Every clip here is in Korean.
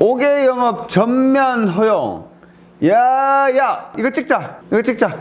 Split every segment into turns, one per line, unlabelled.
5개 영업 전면 허용. 야야 이거 찍자. 이거 찍자.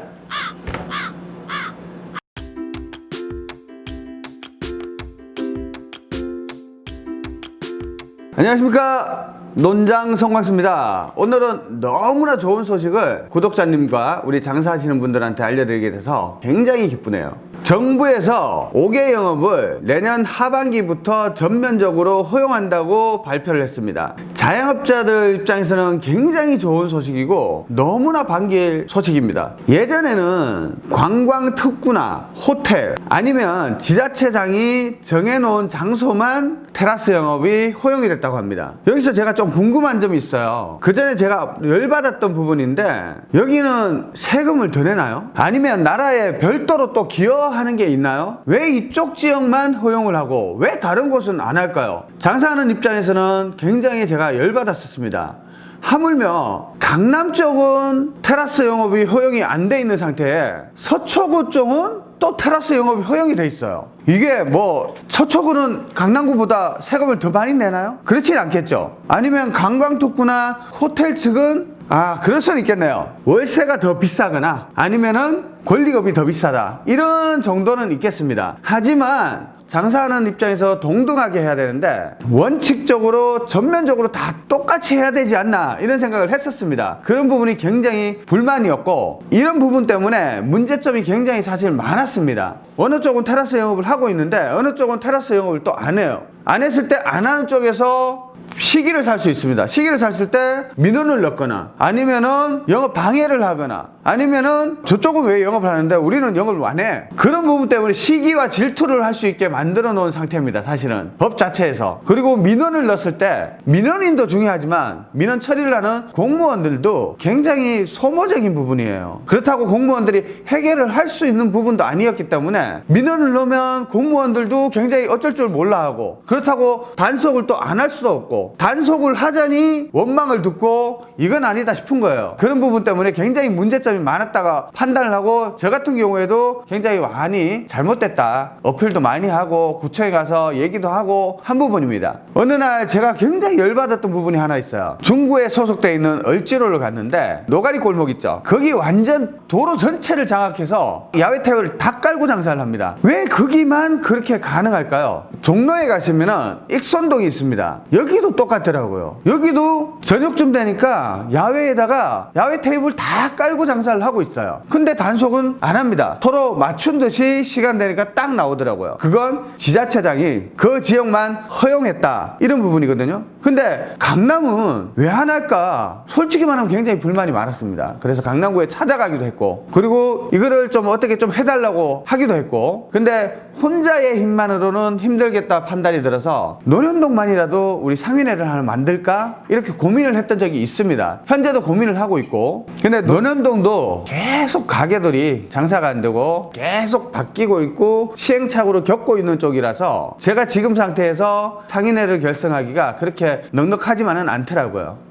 안녕하십니까? 논장 성광수입니다. 오늘은 너무나 좋은 소식을 구독자님과 우리 장사하시는 분들한테 알려드리게 돼서 굉장히 기쁘네요 정부에서 5개 영업을 내년 하반기부터 전면적으로 허용한다고 발표를 했습니다. 자영업자들 입장에서는 굉장히 좋은 소식이고 너무나 반길 소식입니다. 예전에는 관광특구나 호텔 아니면 지자체장이 정해놓은 장소만 테라스 영업이 허용이 됐다고 합니다. 여기서 제가 좀 궁금한 점이 있어요. 그 전에 제가 열받았던 부분인데 여기는 세금을 더 내나요? 아니면 나라에 별도로 또 기여 하는 게 있나요? 왜 이쪽 지역만 허용을 하고 왜 다른 곳은 안 할까요? 장사하는 입장에서는 굉장히 제가 열받았었습니다 하물며 강남 쪽은 테라스 영업이 허용이 안 돼 있는 상태에 서초구 쪽은 또 테라스 영업이 허용이 돼 있어요 이게 뭐 서초구는 강남구보다 세금을 더 많이 내나요? 그렇진 않겠죠 아니면 관광특구나 호텔 측은 아 그럴 수는 있겠네요. 월세가 더 비싸거나 아니면은 권리금이 더 비싸다. 이런 정도는 있겠습니다. 하지만 장사하는 입장에서 동등하게 해야 되는데 원칙적으로 전면적으로 다 똑같이 해야 되지 않나 이런 생각을 했었습니다. 그런 부분이 굉장히 불만이었고 이런 부분 때문에 문제점이 굉장히 사실 많았습니다. 어느 쪽은 테라스 영업을 하고 있는데 어느 쪽은 테라스 영업을 또 안 해요. 안 했을 때 안 하는 쪽에서 시기를 살 수 있습니다. 시기를 샀을 때 민원을 넣거나 아니면은 영업 방해를 하거나 아니면은 저쪽은 왜 영업을 하는데 우리는 영업을 안 해. 그런 부분 때문에 시기와 질투를 할 수 있게 만들어 놓은 상태입니다. 사실은 법 자체에서. 그리고 민원을 넣었을 때 민원인도 중요하지만 민원 처리를 하는 공무원들도 굉장히 소모적인 부분이에요. 그렇다고 공무원들이 해결을 할 수 있는 부분도 아니었기 때문에 민원을 넣으면 공무원들도 굉장히 어쩔 줄 몰라 하고 그렇다고 단속을 또 안 할 수도 없고 단속을 하자니 원망을 듣고 이건 아니다 싶은 거예요. 그런 부분 때문에 굉장히 문제점이 많았다가 판단을 하고 저 같은 경우에도 굉장히 많이 잘못됐다. 어필도 많이 하고 구청에 가서 얘기도 하고 한 부분입니다. 어느 날 제가 굉장히 열받았던 부분이 하나 있어요. 중구에 소속되어 있는 얼지로를 갔는데 노가리 골목 있죠. 거기 완전 도로 전체를 장악해서 야외 테이블을 다 깔고 장사를 합니다. 왜 거기만 그렇게 가능할까요? 종로에 가시면은 익선동이 있습니다. 여기도 똑같더라고요. 여기도 저녁쯤 되니까 야외에다가 야외 테이블 다 깔고 장사를 하고 있어요. 근데 단속은 안 합니다. 서로 맞춘 듯이 시간 되니까 딱 나오더라고요. 그건 지자체장이 그 지역만 허용했다. 이런 부분이거든요 근데 강남은 왜 안 할까? 솔직히 말하면 굉장히 불만이 많았습니다. 그래서 강남구에 찾아가기도 했고 그리고 이거를 좀 어떻게 좀 해달라고 하기도 했고 근데 혼자의 힘만으로는 힘들겠다 판단이 들어서 논현동만이라도 우리 상인회를 하나 만들까? 이렇게 고민을 했던 적이 있습니다. 현재도 고민을 하고 있고 근데 논현동도 계속 가게들이 장사가 안 되고 계속 바뀌고 있고 시행착오를 겪고 있는 쪽이라서 제가 지금 상태에서 상인회를 결성하기가 그렇게 넉넉하지만은 않더라고요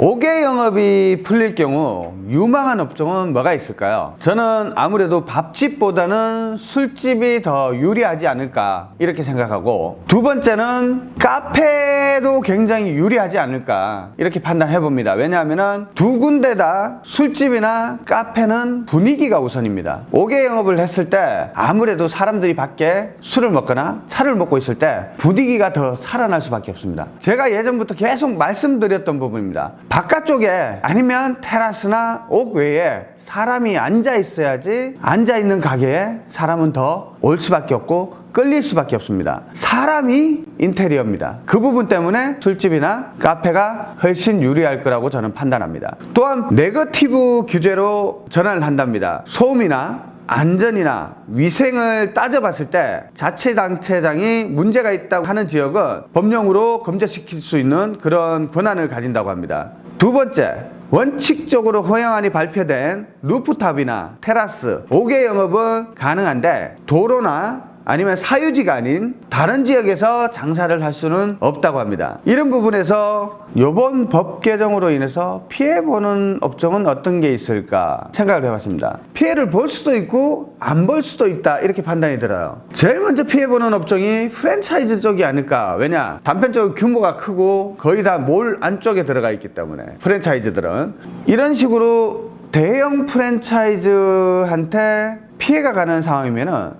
5개 영업이 풀릴 경우 유망한 업종은 뭐가 있을까요? 저는 아무래도 밥집보다는 술집이 더 유리하지 않을까 이렇게 생각하고 두 번째는 카페도 굉장히 유리하지 않을까 이렇게 판단해 봅니다. 왜냐하면 두 군데 다 술집이나 카페는 분위기가 우선입니다. 5개 영업을 했을 때 아무래도 사람들이 밖에 술을 먹거나 차를 먹고 있을 때 분위기가 더 살아날 수밖에 없습니다. 제가 예전부터 계속 말씀드렸던 부분입니다 바깥쪽에 아니면 테라스나 옥 외에 사람이 앉아 있어야지 앉아 있는 가게에 사람은 더 올 수밖에 없고 끌릴 수밖에 없습니다. 사람이 인테리어입니다. 그 부분 때문에 술집이나 카페가 훨씬 유리할 거라고 저는 판단합니다. 또한 네거티브 규제로 전환을 한답니다. 소음이나 안전이나 위생을 따져봤을 때 자치단체장이 문제가 있다고 하는 지역은 법령으로 금지시킬 수 있는 그런 권한을 가진다고 합니다 두 번째 원칙적으로 허용안이 발표된 루프탑이나 테라스 옥외 영업은 가능한데 도로나 아니면 사유지가 아닌 다른 지역에서 장사를 할 수는 없다고 합니다. 이런 부분에서 이번 법 개정으로 인해서 피해보는 업종은 어떤 게 있을까 생각을 해봤습니다. 피해를 볼 수도 있고 안 볼 수도 있다 이렇게 판단이 들어요. 제일 먼저 피해보는 업종이 프랜차이즈 쪽이 아닐까. 왜냐? 단편적으로 규모가 크고 거의 다 몰 안쪽에 들어가 있기 때문에 프랜차이즈들은 이런 식으로 대형 프랜차이즈한테 피해가 가는 상황이면 은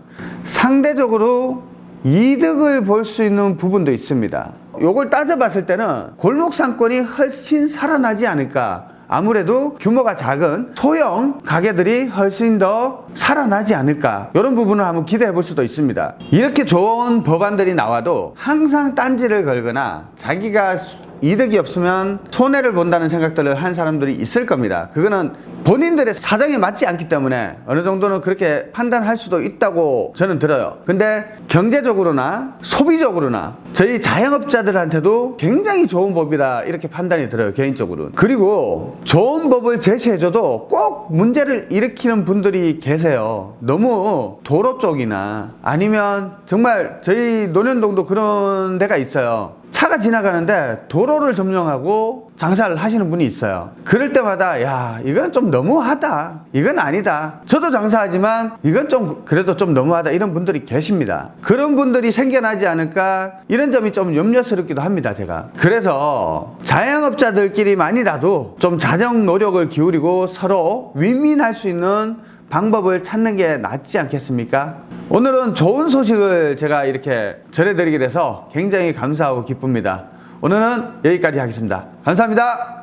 상대적으로 이득을 볼 수 있는 부분도 있습니다. 요걸 따져봤을 때는 골목 상권이 훨씬 살아나지 않을까. 아무래도 규모가 작은 소형 가게들이 훨씬 더 살아나지 않을까. 이런 부분을 한번 기대해 볼 수도 있습니다. 이렇게 좋은 법안들이 나와도 항상 딴지를 걸거나 자기가 이득이 없으면 손해를 본다는 생각들을 한 사람들이 있을 겁니다. 그거는 본인들의 사정에 맞지 않기 때문에 어느 정도는 그렇게 판단할 수도 있다고 저는 들어요. 근데 경제적으로나 소비적으로나 저희 자영업자들한테도 굉장히 좋은 법이다 이렇게 판단이 들어요. 개인적으로는. 그리고 좋은 법을 제시해줘도 꼭 문제를 일으키는 분들이 계세요. 너무 도로 쪽이나 아니면 정말 저희 논현동도 그런 데가 있어요. 차가 지나가는데 도로를 점령하고 장사를 하시는 분이 있어요. 그럴 때마다 야 이건 좀 너무하다. 이건 아니다. 저도 장사하지만 이건 좀 그래도 좀 너무하다. 이런 분들이 계십니다. 그런 분들이 생겨나지 않을까 이런 점이 좀 염려스럽기도 합니다. 제가. 그래서 자영업자들끼리만이라도 좀 자정 노력을 기울이고 서로 윈윈할 수 있는 방법을 찾는 게 낫지 않겠습니까? 오늘은 좋은 소식을 제가 이렇게 전해드리게 돼서 굉장히 감사하고 기쁩니다. 오늘은 여기까지 하겠습니다. 감사합니다.